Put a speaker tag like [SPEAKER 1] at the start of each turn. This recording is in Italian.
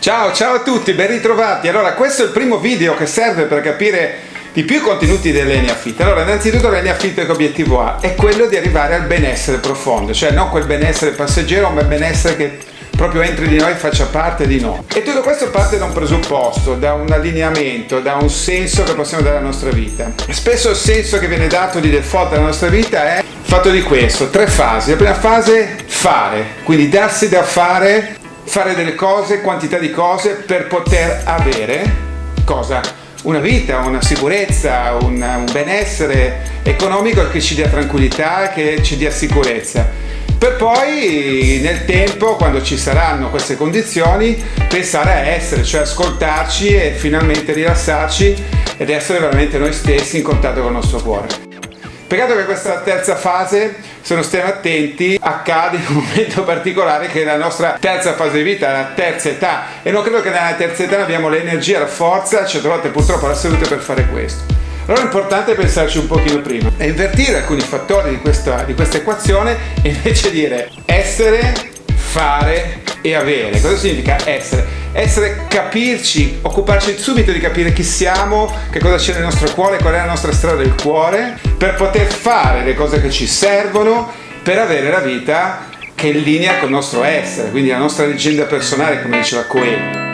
[SPEAKER 1] Ciao, ciao a tutti, ben ritrovati. Allora, questo è il primo video che serve per capire di più i contenuti dell'Eniafit. Allora, innanzitutto l'Eniafit che obiettivo ha? È quello di arrivare al benessere profondo, cioè non quel benessere passeggero, ma il benessere che proprio entri di noi e faccia parte di noi. E tutto questo parte da un presupposto, da un allineamento, da un senso che possiamo dare alla nostra vita. Spesso il senso che viene dato di default alla nostra vita è fatto di questo, tre fasi. La prima fase, fare, quindi darsi da fare fare delle cose, quantità di cose per poter avere cosa? Una vita, una sicurezza, un, un benessere economico che ci dia tranquillità, che ci dia sicurezza per poi nel tempo, quando ci saranno queste condizioni, pensare a essere, cioè ascoltarci e finalmente rilassarci ed essere veramente noi stessi in contatto con il nostro cuore. Peccato che questa terza fase, se non stiamo attenti, accade in un momento particolare che è la nostra terza fase di vita, la terza età e non credo che nella terza età abbiamo l'energia, la forza, certe volte purtroppo la salute per fare questo. Allora è importante pensarci un pochino prima e invertire alcuni fattori di questa, di questa equazione e invece dire essere, fare e avere. Cosa significa essere? essere capirci, occuparci subito di capire chi siamo, che cosa c'è nel nostro cuore, qual è la nostra strada del cuore, per poter fare le cose che ci servono per avere la vita che è in linea con il nostro essere, quindi la nostra leggenda personale, come diceva Coelho.